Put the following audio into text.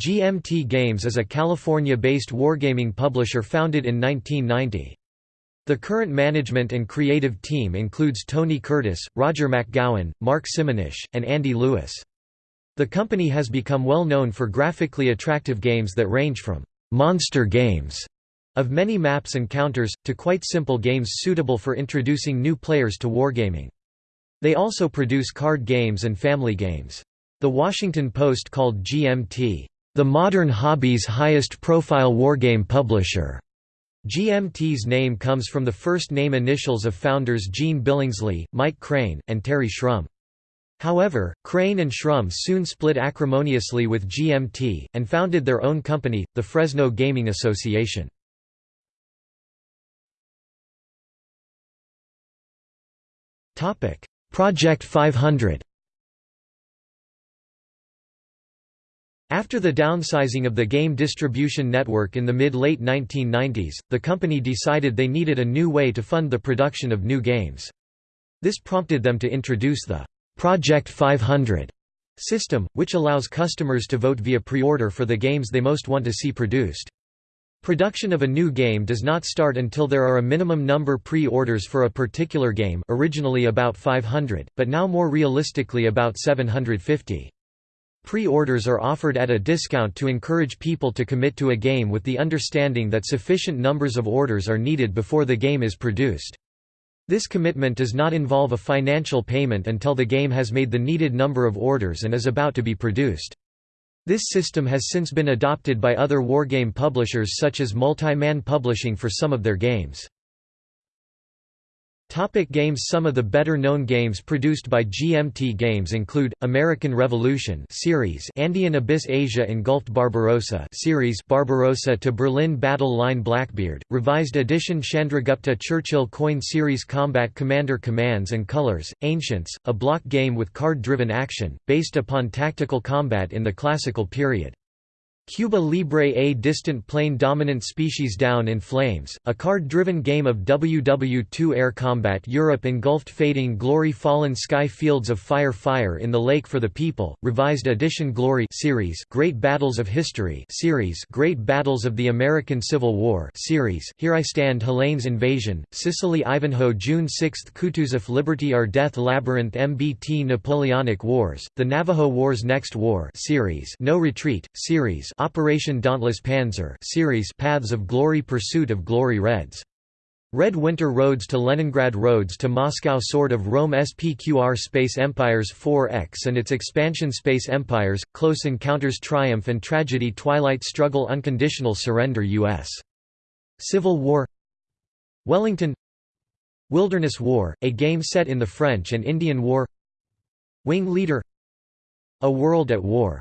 GMT Games is a California-based wargaming publisher founded in 1990. The current management and creative team includes Tony Curtis, Rodger MacGowan, Mark Simonitch, and Andy Lewis. The company has become well known for graphically attractive games that range from «monster games» of many maps and counters, to quite simple games suitable for introducing new players to wargaming. They also produce card games and family games. The Washington Post called GMT, "...the modern hobby's highest-profile wargame publisher." GMT's name comes from the first name initials of founders Gene Billingsley, Mike Crane, and Terry Shrum. However, Crane and Shrum soon split acrimoniously with GMT, and founded their own company, the Fresno Gaming Association. Project 500 After the downsizing of the game distribution network in the mid-late 1990s, the company decided they needed a new way to fund the production of new games. This prompted them to introduce the Project 500 system, which allows customers to vote via pre-order for the games they most want to see produced. Production of a new game does not start until there are a minimum number pre-orders for a particular game originally about 500, but now more realistically about 750. Pre-orders are offered at a discount to encourage people to commit to a game with the understanding that sufficient numbers of orders are needed before the game is produced. This commitment does not involve a financial payment until the game has made the needed number of orders and is about to be produced. This system has since been adopted by other wargame publishers such as Multi-Man Publishing for some of their games. Topic games Some of the better-known games produced by GMT Games include, American Revolution series Andean Abyss Asia Engulfed Barbarossa series Barbarossa to Berlin Battle Line Blackbeard, Revised Edition Chandragupta Churchill Coin Series Combat Commander Commands and Colors, Ancients, a block game with card-driven action, based upon tactical combat in the classical period. Cuba Libre A Distant Plain dominant species Down in Flames, a card-driven game of WW2 air combat Europe engulfed Fading Glory Fallen Sky Fields of Fire Fire in the Lake for the People, Revised Edition Glory series Great Battles of History series Great Battles of the American Civil War series Here I Stand Hellenes Invasion, Sicily Ivanhoe June 6 Kutuzov Liberty or Death Labyrinth MBT Napoleonic Wars, The Navajo Wars Next War series No Retreat, series Operation Dauntless Panzer series Paths of Glory Pursuit of Glory Reds. Red Winter Roads to Leningrad Roads to Moscow Sword of Rome SPQR Space Empires 4X and its expansion Space Empires, Close Encounters Triumph and Tragedy Twilight Struggle Unconditional Surrender U.S. Civil War. Wellington. Wilderness War, a game set in the French and Indian War. Wing Leader. A World at War